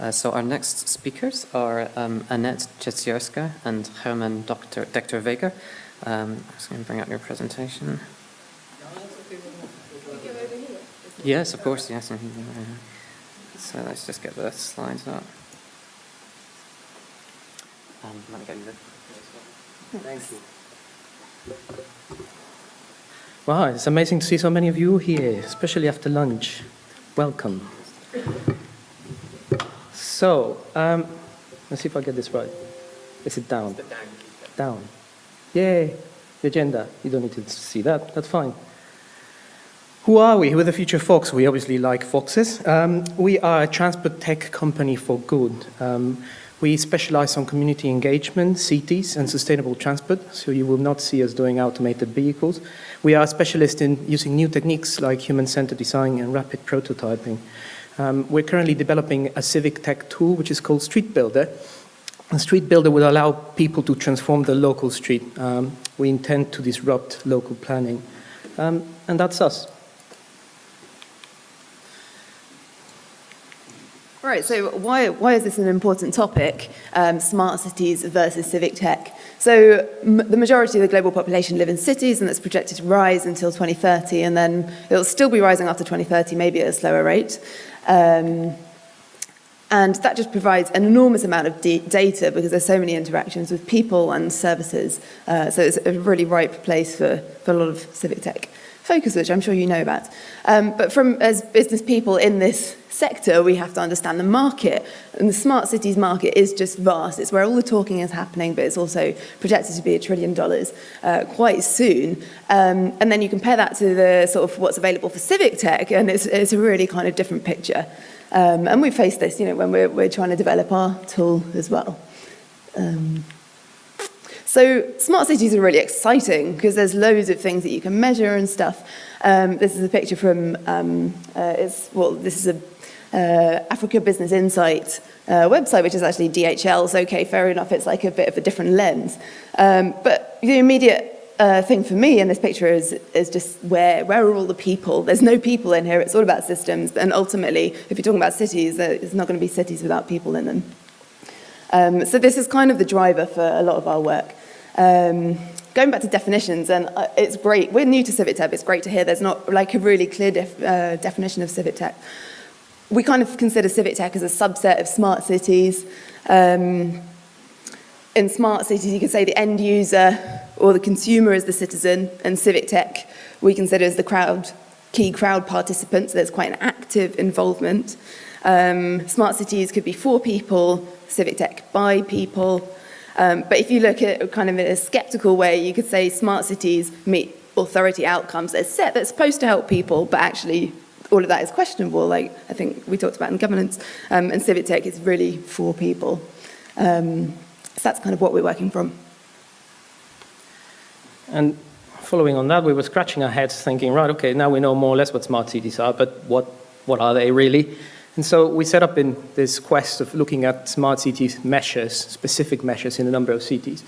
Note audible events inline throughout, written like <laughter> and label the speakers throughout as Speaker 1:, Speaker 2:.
Speaker 1: Uh, so our next speakers are um, Annette Ciesiorska and Herman Dr. Dr. Weger. Um, I'm just going to bring up your presentation. Yes, of course, yes. So let's just get the slides up. Um, let me get you.
Speaker 2: Thank you. Wow, it's amazing to see so many of you here, especially after lunch. Welcome. So, um, let's see if I get this right. Is it down? Down. Yay, the agenda. You don't need to see that, that's fine. Who are we? We're the future Fox? We obviously like foxes. Um, we are a transport tech company for good. Um, we specialize on community engagement, cities, and sustainable transport, so you will not see us doing automated vehicles. We are specialists in using new techniques like human-centered design and rapid prototyping. Um, we're currently developing a civic tech tool which is called Street Builder. A Street Builder will allow people to transform the local street. Um, we intend to disrupt local planning. Um, and that's us.
Speaker 3: Right, so why, why is this an important topic, um, smart cities versus civic tech? So the majority of the global population live in cities and that's projected to rise until 2030 and then it'll still be rising after 2030, maybe at a slower rate. Um, and that just provides an enormous amount of data because there's so many interactions with people and services. Uh, so it's a really ripe place for, for a lot of civic tech. Focus, which I'm sure you know about. Um, but from as business people in this sector, we have to understand the market. And the smart cities market is just vast. It's where all the talking is happening, but it's also projected to be a trillion dollars uh, quite soon. Um, and then you compare that to the sort of what's available for civic tech, and it's, it's a really kind of different picture. Um, and we face this, you know, when we're, we're trying to develop our tool as well. Um, so smart cities are really exciting because there's loads of things that you can measure and stuff. Um, this is a picture from, um, uh, it's, well, this is a uh, Africa Business Insight uh, website, which is actually DHL's. Okay, fair enough, it's like a bit of a different lens. Um, but the immediate uh, thing for me in this picture is, is just where, where are all the people? There's no people in here, it's all about systems, and ultimately, if you're talking about cities, it's not going to be cities without people in them. Um, so this is kind of the driver for a lot of our work. Um, going back to definitions, and uh, it's great, we're new to Civic Tech, it's great to hear there's not like a really clear def, uh, definition of Civic Tech. We kind of consider Civic Tech as a subset of smart cities. Um, in smart cities, you could say the end user or the consumer is the citizen, and Civic Tech we consider as the crowd, key crowd participants. So there's quite an active involvement. Um, smart cities could be for people, Civic Tech by people, um, but if you look at it kind of in a skeptical way, you could say smart cities meet authority outcomes. They're set that's supposed to help people, but actually all of that is questionable, like I think we talked about in governance. Um, and civic tech is really for people. Um, so that's kind of what we're working from.
Speaker 2: And following on that, we were scratching our heads thinking, right, okay, now we know more or less what smart cities are, but what, what are they really? And so we set up in this quest of looking at smart cities measures, specific measures in a number of cities.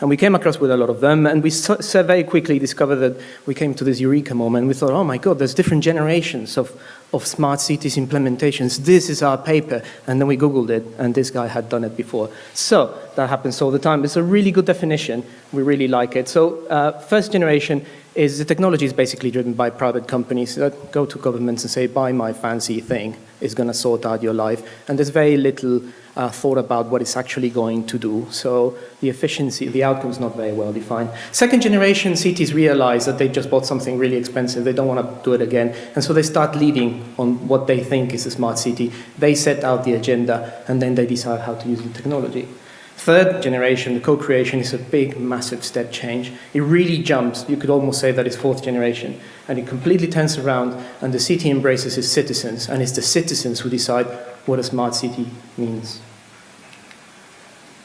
Speaker 2: And we came across with a lot of them, and we so, so very quickly discovered that we came to this eureka moment. We thought, oh my God, there's different generations of, of smart cities implementations. This is our paper. And then we Googled it, and this guy had done it before. So that happens all the time. It's a really good definition. We really like it. So uh, first generation is the technology is basically driven by private companies that go to governments and say, buy my fancy thing, it's going to sort out your life. And there's very little uh, thought about what it's actually going to do. So the efficiency, the outcome is not very well defined. Second generation cities realize that they just bought something really expensive. They don't want to do it again. And so they start leading on what they think is a smart city. They set out the agenda and then they decide how to use the technology. Third generation, the co-creation is a big, massive step change. It really jumps. You could almost say that it's fourth generation. And it completely turns around and the city embraces its citizens and it's the citizens who decide what a smart city means.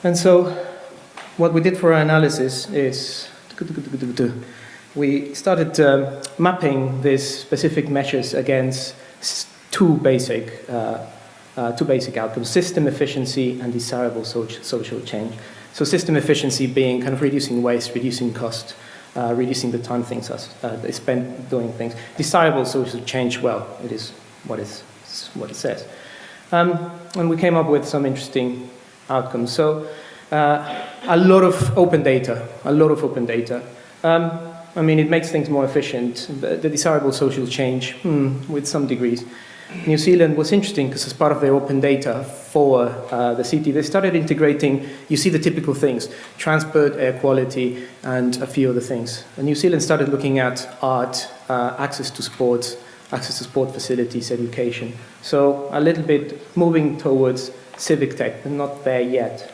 Speaker 2: And so what we did for our analysis is we started um, mapping these specific measures against two basic uh, uh, two basic outcomes, system efficiency and desirable social, social change. So system efficiency being kind of reducing waste, reducing cost, uh, reducing the time things are, uh, they spend doing things. Desirable social change, well, it is what, is, what it says. Um, and we came up with some interesting outcomes. So uh, a lot of open data, a lot of open data. Um, I mean, it makes things more efficient. The desirable social change, hmm, with some degrees. New Zealand was interesting because as part of their open data for uh, the city, they started integrating, you see the typical things, transport, air quality, and a few other things. And New Zealand started looking at art, uh, access to sports, access to sport facilities, education. So a little bit moving towards civic tech, but not there yet.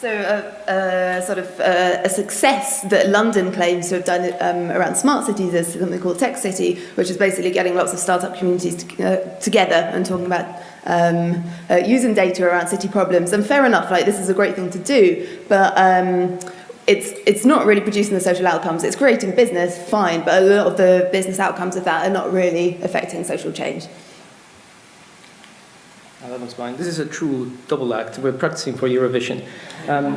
Speaker 3: So uh, uh, sort of uh, a success that London claims to have done um, around smart cities is something called Tech City, which is basically getting lots of startup communities to, uh, together and talking about um, uh, using data around city problems. And fair enough, like this is a great thing to do, but um, it's, it's not really producing the social outcomes. It's creating business, fine, but a lot of the business outcomes of that are not really affecting social change.
Speaker 2: That was mine. This is a true double act. We're practicing for Eurovision. Um,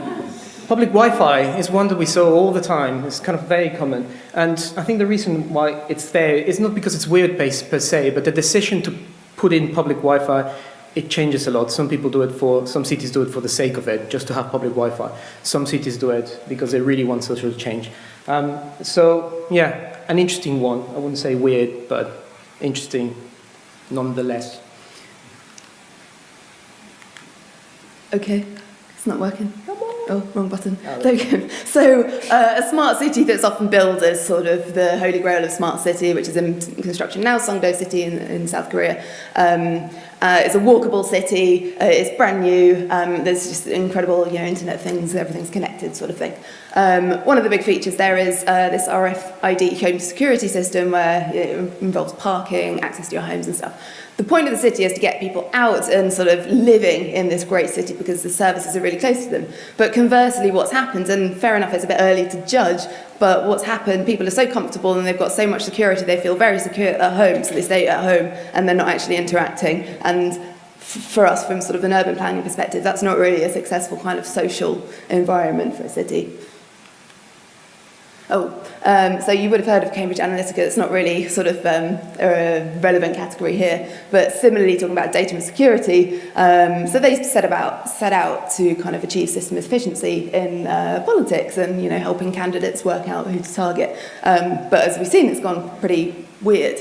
Speaker 2: public Wi-Fi is one that we saw all the time. It's kind of very common. And I think the reason why it's there is not because it's weird based per se, but the decision to put in public Wi-Fi, it changes a lot. Some people do it for, some cities do it for the sake of it, just to have public Wi-Fi. Some cities do it because they really want social change. Um, so, yeah, an interesting one. I wouldn't say weird, but interesting nonetheless.
Speaker 3: Okay, it's not working. Oh, wrong button. There we go. So uh, a smart city that's often billed as sort of the holy grail of smart city, which is in construction now, Songdo City in, in South Korea. Um, uh, it's a walkable city. Uh, it's brand new. Um, there's just incredible, you know, Internet things. Everything's connected, sort of thing. Um, one of the big features there is uh, this RFID home security system where it involves parking, access to your homes and stuff. The point of the city is to get people out and sort of living in this great city because the services are really close to them. But conversely, what's happened, and fair enough, it's a bit early to judge, but what's happened, people are so comfortable and they've got so much security, they feel very secure at home, so they stay at home and they're not actually interacting. And for us, from sort of an urban planning perspective, that's not really a successful kind of social environment for a city. Oh, um, so you would have heard of Cambridge Analytica. It's not really sort of um, a relevant category here, but similarly talking about data and security. Um, so they set about set out to kind of achieve system efficiency in uh, politics and you know helping candidates work out who to target. Um, but as we've seen, it's gone pretty weird.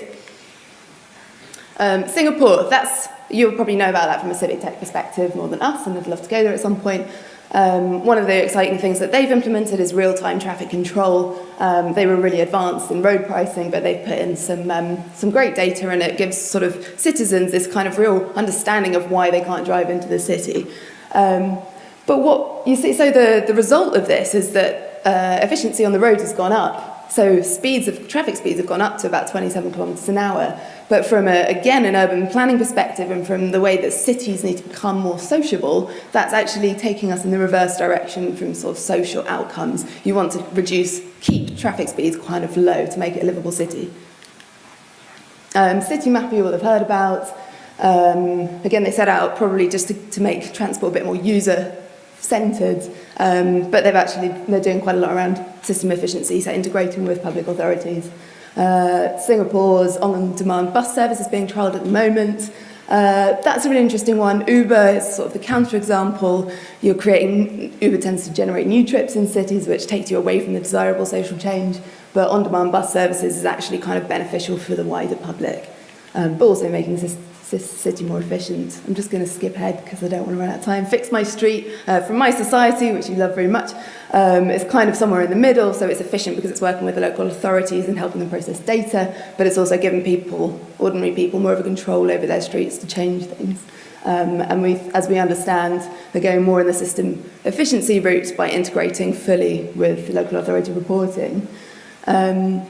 Speaker 3: Um, Singapore. That's you'll probably know about that from a civic tech perspective more than us, and I'd love to go there at some point. Um, one of the exciting things that they've implemented is real-time traffic control. Um, they were really advanced in road pricing, but they've put in some, um, some great data and it gives sort of citizens this kind of real understanding of why they can't drive into the city. Um, but what you see, so the, the result of this is that uh, efficiency on the road has gone up. So speeds of, traffic speeds have gone up to about 27 kilometers an hour, But from, a, again, an urban planning perspective and from the way that cities need to become more sociable, that's actually taking us in the reverse direction from sort of social outcomes. You want to reduce, keep traffic speeds kind of low to make it a livable city. Um, city map you will have heard about. Um, again, they set out probably just to, to make transport a bit more user-centred, um, but they've actually, they're doing quite a lot around system efficiency, so integrating with public authorities. Uh, Singapore's on-demand bus service is being trialled at the moment. Uh, that's a really interesting one. Uber is sort of the counterexample. You're creating, Uber tends to generate new trips in cities, which takes you away from the desirable social change, but on-demand bus services is actually kind of beneficial for the wider public, um, but also making city more efficient. I'm just going to skip ahead because I don't want to run out of time. Fix My Street uh, from My Society, which you love very much. Um, kind of somewhere in the middle, so it's efficient because it's working with the local authorities and helping them process data, but it's also giving people, ordinary people, more of a control over their streets to change things. Um, and we, as we understand, they're going more in the system efficiency route by integrating fully with local authority reporting. Um,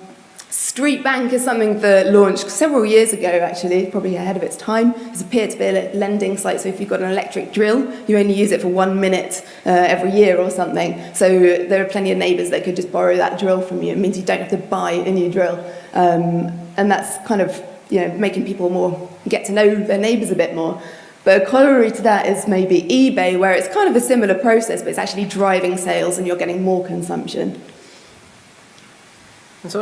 Speaker 3: Street Bank is something that launched several years ago, actually, probably ahead of its time. It's a peer-to-peer -peer lending site, so if you've got an electric drill, you only use it for one minute uh, every year or something. So there are plenty of neighbours that could just borrow that drill from you. It means you don't have to buy a new drill. Um, and that's kind of you know, making people more get to know their neighbours a bit more. But a corollary to that is maybe eBay, where it's kind of a similar process, but it's actually driving sales and you're getting more consumption.
Speaker 2: And so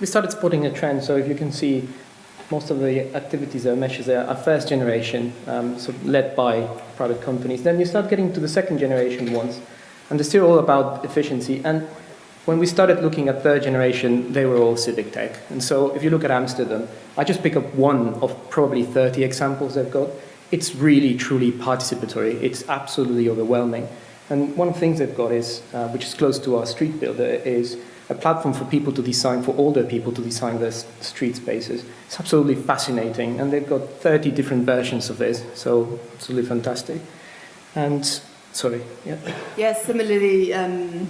Speaker 2: we started spotting a trend. So if you can see most of the activities or there are first generation, um, so led by private companies. Then you start getting to the second generation ones, and they're still all about efficiency. And when we started looking at third generation, they were all civic tech. And so if you look at Amsterdam, I just pick up one of probably 30 examples they've got. It's really, truly participatory. It's absolutely overwhelming. And one of the things they've got is, uh, which is close to our street builder, is a platform for people to design, for older people to design their street spaces. It's absolutely fascinating. And they've got 30 different versions of this, so absolutely fantastic. And, sorry, yeah.
Speaker 3: Yes, similarly, um,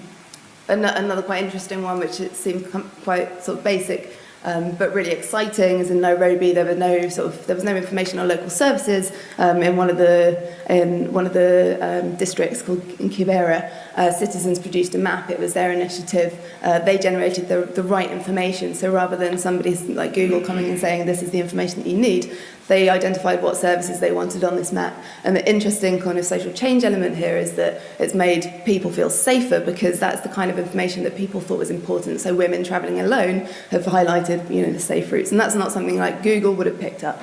Speaker 3: an- another quite interesting one, which it seemed quite sort of basic, um, but really exciting, is in Nairobi. There were no sort of there was no information on local services um, in one of the in one of the um, districts called Kibera. uh, citizens produced a map. It was their initiative. Uh, they generated the, the right information. So rather than somebody like Google coming and saying, this is the information that you need, they identified what services they wanted on this map. And the interesting kind of social change element here is that it's made people feel safer because that's the kind of information that people thought was important. So women traveling alone have highlighted, you know, the safe routes. And that's not something like Google would have picked up.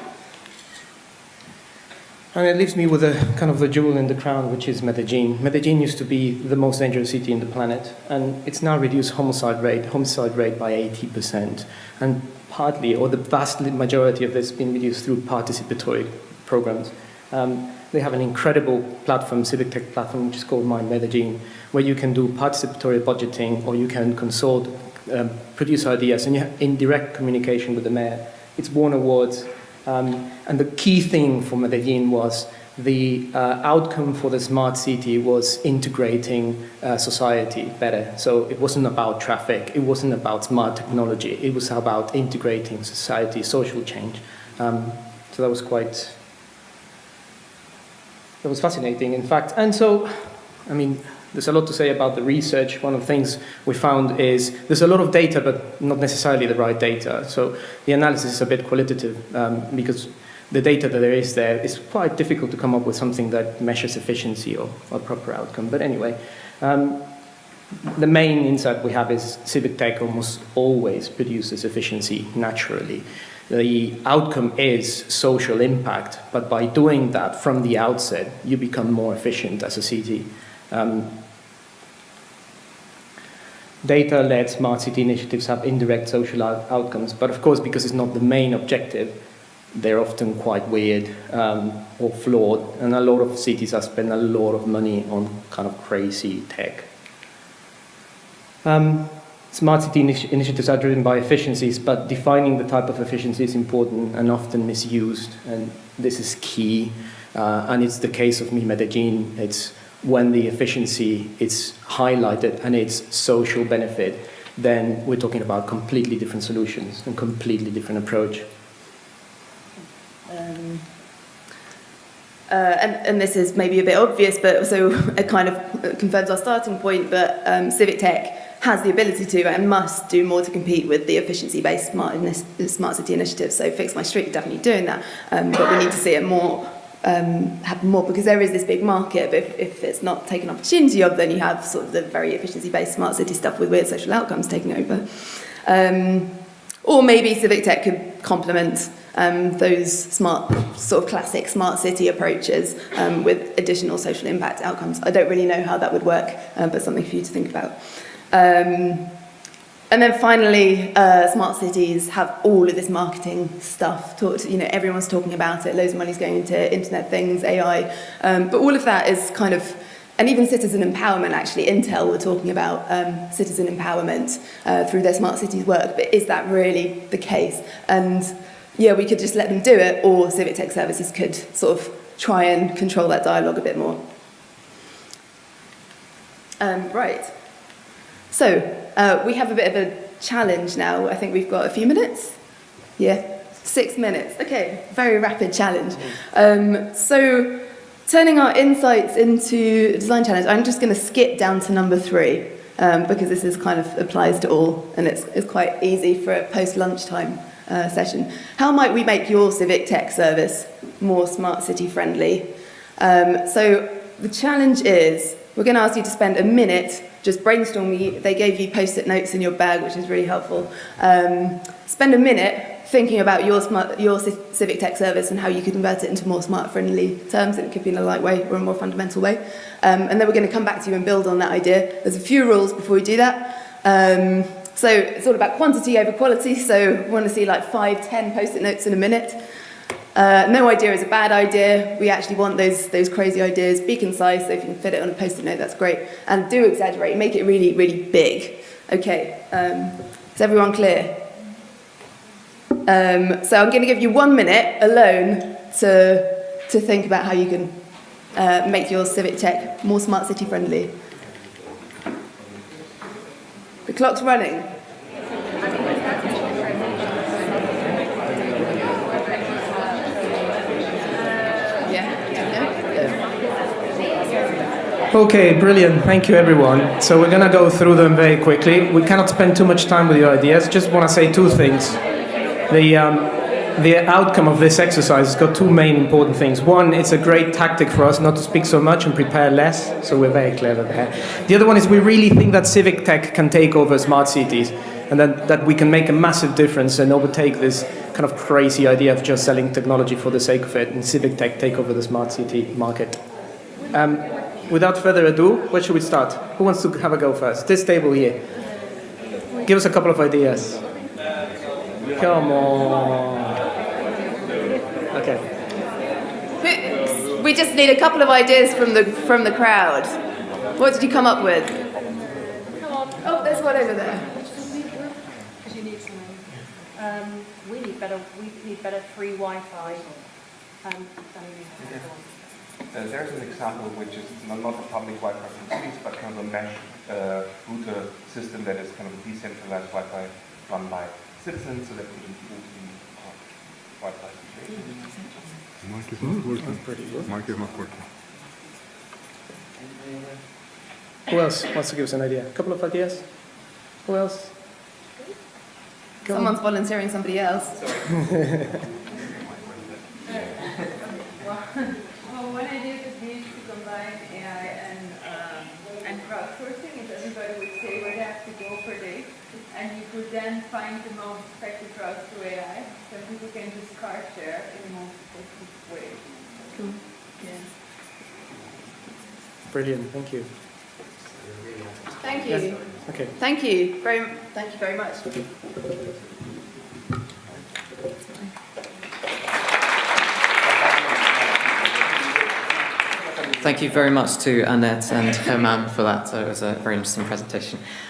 Speaker 2: And it leaves me with a kind of the jewel in the crown, which is Medellin. Medellin used to be the most dangerous city in the planet, and it's now reduced homicide rate, homicide rate by 80%. And partly, or the vast majority of this has been reduced through participatory programs. Um, they have an incredible platform, civic tech platform, which is called Mi Medellin, where you can do participatory budgeting or you can consult, um, produce ideas, and you have in direct communication with the mayor. It's won awards um, and the key thing for Medellin was the uh, outcome for the smart city was integrating uh, society better. So it wasn't about traffic, it wasn't about smart technology, it was about integrating society, social change. Um, so that was quite, that was fascinating, in fact. And so, I mean, there's a lot to say about the research. One of the things we found is there's a lot of data, but not necessarily the right data. So the analysis is a bit qualitative um, because the data that there is there is quite difficult to come up with something that measures efficiency or, or proper outcome. But anyway, um, the main insight we have is civic tech almost always produces efficiency naturally. The outcome is social impact, but by doing that from the outset, you become more efficient as a city. Um, Data-led smart city initiatives have indirect social out outcomes, but of course, because it's not the main objective, they're often quite weird um, or flawed, and a lot of cities have spent a lot of money on kind of crazy tech. Um, smart city initi initiatives are driven by efficiencies, but defining the type of efficiency is important and often misused, and this is key. Uh, and it's the case of Mi Medellin. It's when the efficiency is highlighted and its social benefit, then we're talking about completely different solutions and completely different approach.
Speaker 3: Um, uh, and, and this is maybe a bit obvious, but so <laughs> it kind of confirms our starting point, but um, Civic Tech has the ability to and must do more to compete with the efficiency-based smart, smart city initiatives. So Fix My Street definitely doing that, um, but we need to see it more um, happen more because there is this big market, but if, if it's not taken opportunity of, then you have sort of the very efficiency-based smart city stuff with weird social outcomes taking over. Um, or maybe civic tech could complement um, those smart, sort of classic smart city approaches um, with additional social impact outcomes. I don't really know how that would work, uh, but something for you to think about. Um, and then finally, uh, smart cities have all of this marketing stuff. You know, everyone's talking about it. Loads of money's going into internet things, AI. Um, but all of that is kind of, and even citizen empowerment. Actually, Intel were talking about um, citizen empowerment uh, through their smart cities work. But is that really the case? And yeah, we could just let them do it, or civic tech services could sort of try and control that dialogue a bit more. Um, right. So uh, we have a bit of a challenge now. I think we've got a few minutes. Yeah, six minutes. Okay, very rapid challenge. Um, so turning our insights into design challenge, I'm just going to skip down to number three um, because this is kind of applies to all and it's, it's quite easy for a post-lunchtime uh, session. How might we make your civic tech service more smart city friendly? Um, so the challenge is we're going to ask you to spend a minute just brainstorming. They gave you post-it notes in your bag, which is really helpful. Um, spend a minute thinking about your smart, your civic tech service and how you could convert it into more smart friendly terms. It could be in a light way or a more fundamental way. Um, and then we're going to come back to you and build on that idea. There's a few rules before we do that. Um, so it's all about quantity over quality. So we want to see like five, ten post-it notes in a minute. Uh, no idea is a bad idea. We actually want those, those crazy ideas. Be concise, so if you can fit it on a post-it note, that's great. And do exaggerate, make it really, really big. Okay, um, is everyone clear? Um, so I'm going to give you one minute alone to, to think about how you can uh, make your civic tech more smart city friendly. The clock's running.
Speaker 2: Okay, brilliant. Thank you, everyone. So we're going to go through them very quickly. We cannot spend too much time with your ideas. Just want to say two things. The, um, the outcome of this exercise has got two main important things. One, it's a great tactic for us not to speak so much and prepare less, so we're very clever there. The other one is we really think that civic tech can take over smart cities and that, that we can make a massive difference and overtake this kind of crazy idea of just selling technology for the sake of it and civic tech take over the smart city market. Um, without further ado, where should we start? Who wants to have a go first? This table here. Give us a couple of ideas. Come on. Okay.
Speaker 3: We just need a couple of ideas from the, from the crowd. What did you come up with? Come on. Oh, there's one over there.
Speaker 4: Because you need something. Um, we need better, we need better free Wi-Fi. Um, than we have.
Speaker 5: Uh, there's an example which is not, not a public Wi-Fi from cities, but kind of a mesh uh, router system that is kind of a decentralized Wi-Fi run by citizens so that we can improve the Wi-Fi situation.
Speaker 6: Mike is not working. Mike is not working.
Speaker 2: Who else wants to give us an idea? A couple of ideas? Who else? Go on.
Speaker 3: Someone's volunteering somebody else. <laughs>
Speaker 7: Well, one idea could be to combine AI and, um, and crowdsourcing, if everybody would say where they have to go per day, and you could then find the most effective routes through AI, so people can just car share in the most effective way. Yeah.
Speaker 2: Brilliant, thank you.
Speaker 3: Thank you.
Speaker 2: Okay.
Speaker 3: Thank you. Very, thank you very much.
Speaker 1: Thank you very much to Annette and Herman for that. It was a very interesting presentation.